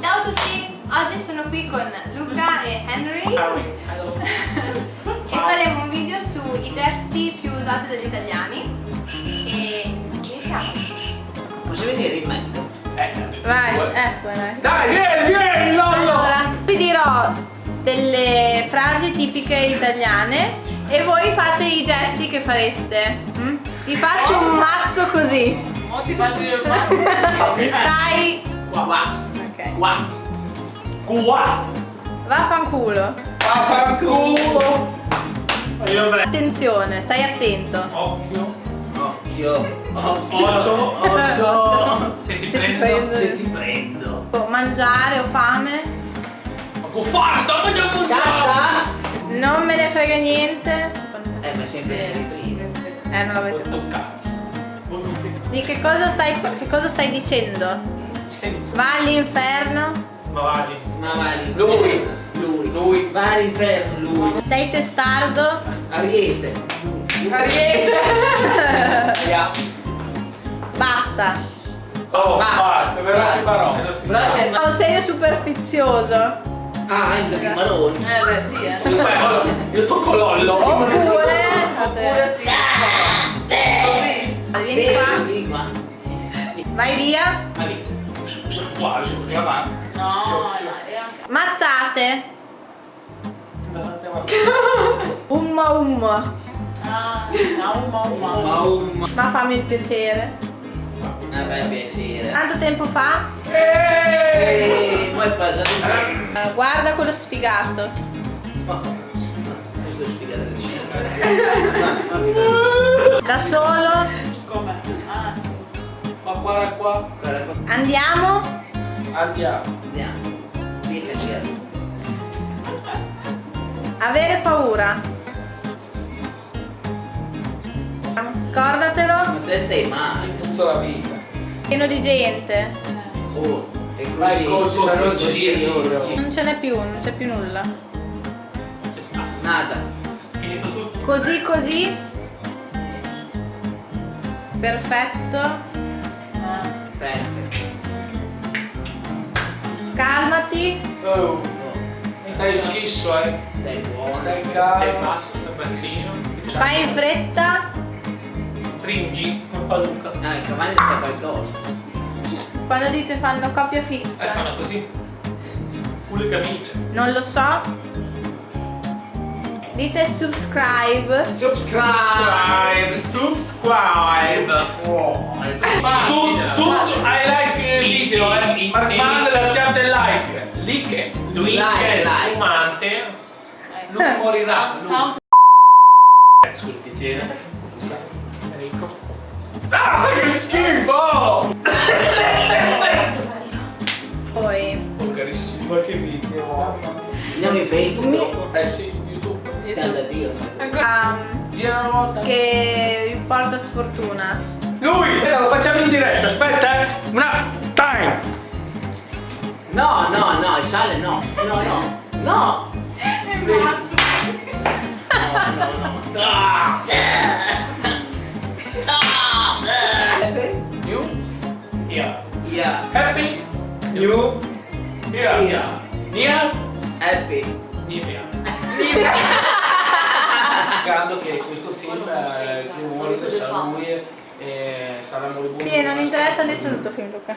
Ciao a tutti, oggi sono qui con Luca e Henry Harry, hello. e faremo un video sui gesti più usati dagli italiani e iniziamo. Posso vedere in me? Eh, Vai, ecco dai. Dai, vieni, vieni, Lollo! Allora, vi dirò delle frasi tipiche italiane e voi fate i gesti che fareste. mm? Ti faccio un mazzo così. Mo ti faccio io il mazzo. Mi stai... Qua, qua, Ok. Qua. Qua. Vaffanculo. Vaffanculo. Attenzione, stai attento. Occhio. Occhio. Occhio. Occhio. Se ti Se ti prendo. prendo. Se ti prendo. Oh, Mangiare ho fame. Ma da mangiare. Cassa. Non me ne frega niente. Eh, ma sempre i primi. Eh, non l'avete Quanto cazzo. Di che cosa stai, che cosa stai dicendo? Va all'inferno? Ma vai. Ma. Lui. Lui. Lui. Va all'inferno, lui. Sei testardo? Ariete. Ariete! Via. Basta. Oh, Basta, basta, c'è il Ho un segno superstizioso. Ah, entro di maroni. Eh beh sì, eh. Beh, allora, Io tocco Lollo. Oppure... Oppure sì. Così. Vieni qua. Vieni qua. Vai via. Lì. Qua, su, più avanti. No, anche. Mazzate. Umma umma. Ah, umma umma. Ma un... Ma fammi il piacere. Ah, beh, piacere. Tanto tempo fa? Eeeh, ma è passato. Eh, guarda quello sfigato. Ma- Questo è spiegato del Da solo. Come? Ah, sì. Ma. Guarda qua. Andiamo. Andiamo. Andiamo. Avere paura. Scordatelo. Ma te stai male. Puzzo la vita. Pieno di gente. Oh, e così. Vai, così, non così, sia, oh, così. Non ce n'è più, non c'è più nulla. C'è sta. Nada. Finito tutto. Così così. Perfetto. Ah, Perfetto. Oh. Oh, Stai schisso, eh. stai buono. Stai calmo. Stai basso, stai bassino. Fai in fretta. Stringi. Non fa Luca. Ah, il cavallo sa qualcosa. Quando dite fanno coppia Eh, fissa. fanno così. Culo e camicia. Non lo so. Dite subscribe. Subscribe. Subscribe. Tu, like. Like. Lui è spumante. Non morirà. Lui. Eh, Scusa, piacere. Enrico. Ah, che schifo! Poi. Volgarissimo. Qualche video. Andiamo in Facebook. Eh sì, YouTube. Da Dio. Um, Gira una volta. che porta sfortuna. Lui! Eh, lo facciamo in diretta, aspetta, eh. Una. No, no, no, il sale no. No, no. No. No, no, no. Ah. New. Yeah. Yeah. Happy. New. Yeah. Yeah. Nia. Happy. Nivea. Ricordo che questo film eh, il primo morito sarà lui e- sarà moribondo. Sì, non interessa nessuno il tuo film, Luca.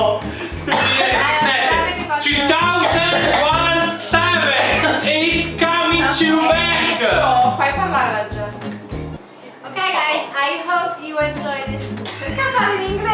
I hope you enjoy this. In inglese?